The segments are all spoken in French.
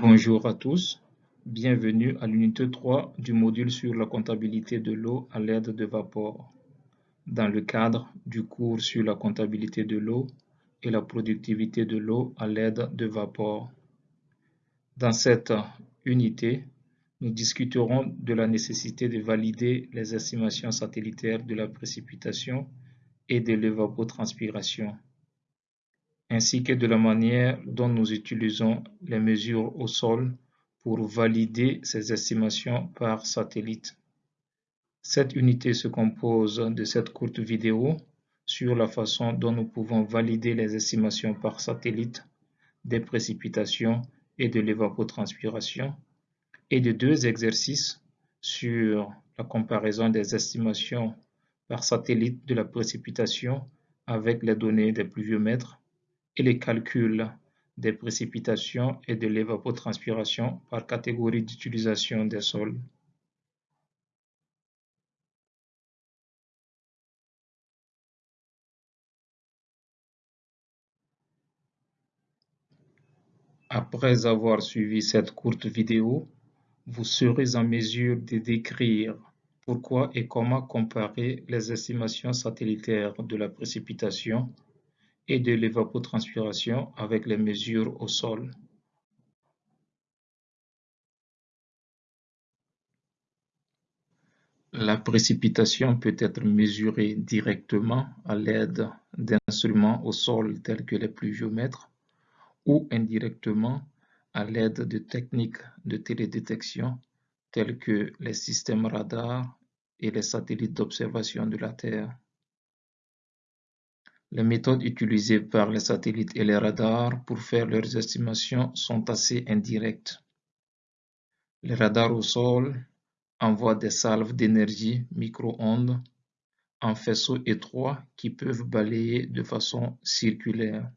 Bonjour à tous, bienvenue à l'unité 3 du module sur la comptabilité de l'eau à l'aide de vapeur, dans le cadre du cours sur la comptabilité de l'eau et la productivité de l'eau à l'aide de vapeur. Dans cette unité, nous discuterons de la nécessité de valider les estimations satellitaires de la précipitation et de l'évapotranspiration ainsi que de la manière dont nous utilisons les mesures au sol pour valider ces estimations par satellite. Cette unité se compose de cette courte vidéo sur la façon dont nous pouvons valider les estimations par satellite des précipitations et de l'évapotranspiration et de deux exercices sur la comparaison des estimations par satellite de la précipitation avec les données des pluviomètres et les calculs des précipitations et de l'évapotranspiration par catégorie d'utilisation des sols. Après avoir suivi cette courte vidéo, vous serez en mesure de décrire pourquoi et comment comparer les estimations satellitaires de la précipitation et de l'évapotranspiration avec les mesures au sol. La précipitation peut être mesurée directement à l'aide d'instruments au sol tels que les pluviomètres ou indirectement à l'aide de techniques de télédétection tels que les systèmes radars et les satellites d'observation de la Terre. Les méthodes utilisées par les satellites et les radars pour faire leurs estimations sont assez indirectes. Les radars au sol envoient des salves d'énergie micro-ondes en faisceaux étroits qui peuvent balayer de façon circulaire.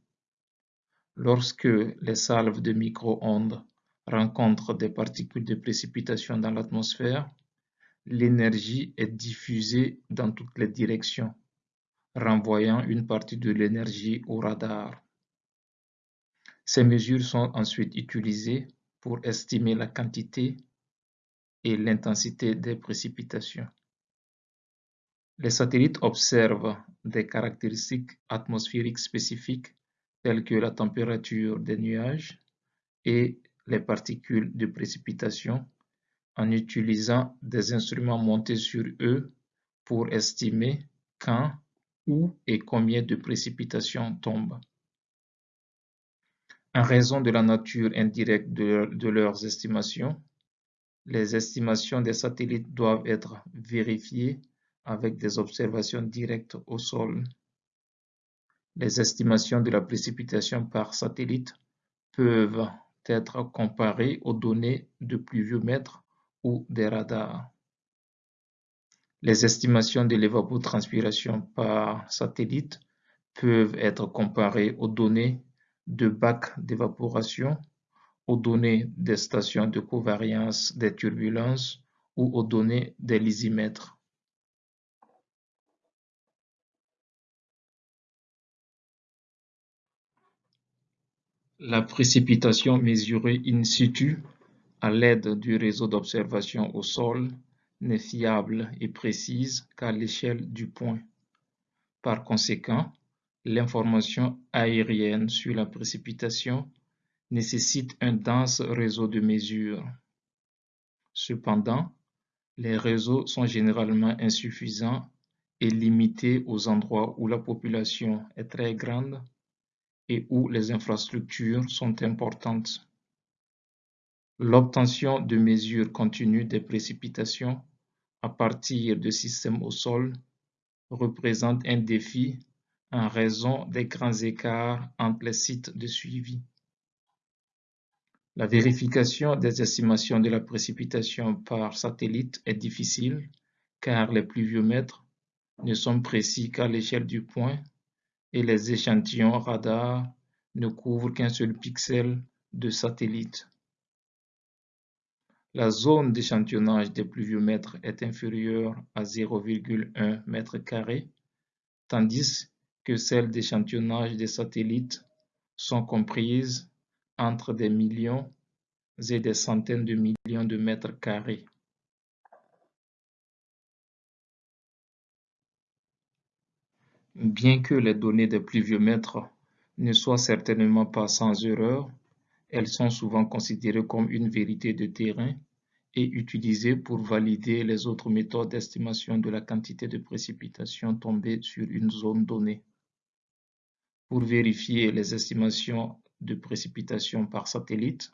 Lorsque les salves de micro-ondes rencontrent des particules de précipitation dans l'atmosphère, l'énergie est diffusée dans toutes les directions renvoyant une partie de l'énergie au radar. Ces mesures sont ensuite utilisées pour estimer la quantité et l'intensité des précipitations. Les satellites observent des caractéristiques atmosphériques spécifiques telles que la température des nuages et les particules de précipitation en utilisant des instruments montés sur eux pour estimer quand où et combien de précipitations tombent. En raison de la nature indirecte de, leurs estimations, les estimations des satellites doivent être vérifiées avec des observations directes au sol. Les estimations de la précipitation par satellite peuvent être comparées aux données de pluviomètres ou des radars. Les estimations de l'évapotranspiration par satellite peuvent être comparées aux données de bacs d'évaporation, aux données des stations de covariance des turbulences ou aux données des lysimètres. La précipitation mesurée in situ à l'aide du réseau d'observation au sol n'est fiable et précise qu'à l'échelle du point. Par conséquent, l'information aérienne sur la précipitation nécessite un dense réseau de mesures. Cependant, les réseaux sont généralement insuffisants et limités aux endroits où la population est très grande et où les infrastructures sont importantes. L'obtention de mesures continues des précipitations à partir de systèmes au sol représente un défi en raison des grands écarts entre les sites de suivi. La vérification des estimations de la précipitation par satellite est difficile car les pluviomètres ne sont précis qu'à l'échelle du point et les échantillons radar ne couvrent qu'un seul pixel de satellite. La zone d'échantillonnage des pluviomètres est inférieure à 0,1 m2, tandis que celles d'échantillonnage des satellites sont comprises entre des millions et des centaines de millions de mètres carrés. Bien que les données des pluviomètres ne soient certainement pas sans erreur, elles sont souvent considérées comme une vérité de terrain et utilisées pour valider les autres méthodes d'estimation de la quantité de précipitations tombées sur une zone donnée. Pour vérifier les estimations de précipitations par satellite,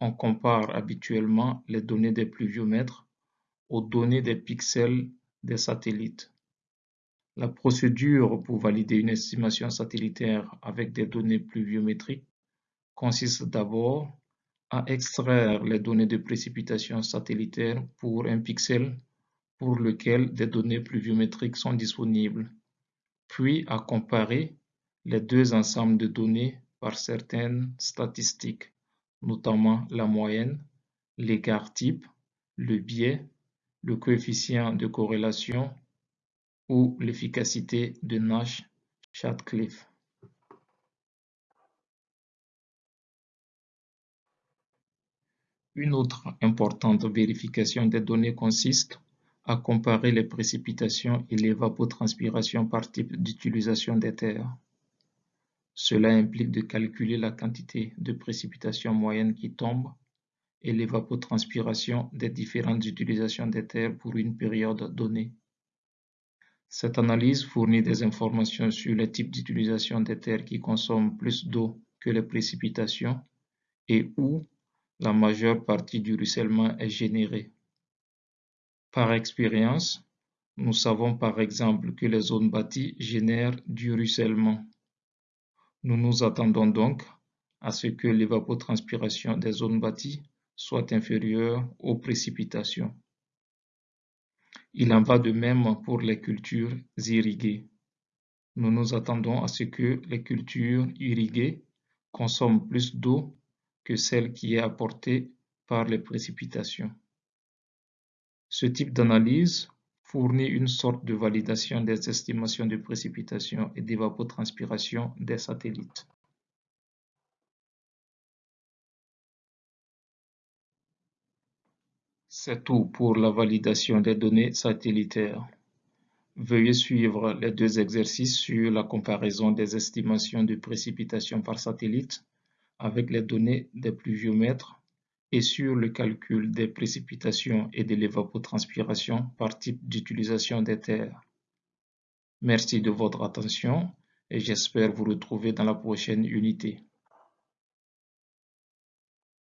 on compare habituellement les données des pluviomètres aux données des pixels des satellites. La procédure pour valider une estimation satellitaire avec des données pluviométriques consiste d'abord à extraire les données de précipitation satellitaire pour un pixel pour lequel des données pluviométriques sont disponibles, puis à comparer les deux ensembles de données par certaines statistiques, notamment la moyenne, l'écart type, le biais, le coefficient de corrélation ou l'efficacité de Nash-Chadcliffe. Une autre importante vérification des données consiste à comparer les précipitations et l'évapotranspiration par type d'utilisation des terres. Cela implique de calculer la quantité de précipitations moyennes qui tombent et l'évapotranspiration des différentes utilisations des terres pour une période donnée. Cette analyse fournit des informations sur les types d'utilisation des terres qui consomment plus d'eau que les précipitations et où la majeure partie du ruissellement est générée. Par expérience, nous savons par exemple que les zones bâties génèrent du ruissellement. Nous nous attendons donc à ce que l'évapotranspiration des zones bâties soit inférieure aux précipitations. Il en va de même pour les cultures irriguées. Nous nous attendons à ce que les cultures irriguées consomment plus d'eau que celle qui est apportée par les précipitations. Ce type d'analyse fournit une sorte de validation des estimations de précipitation et d'évapotranspiration des satellites. C'est tout pour la validation des données satellitaires. Veuillez suivre les deux exercices sur la comparaison des estimations de précipitation par satellite avec les données des pluviomètres et sur le calcul des précipitations et de l'évapotranspiration par type d'utilisation des terres. Merci de votre attention et j'espère vous retrouver dans la prochaine unité.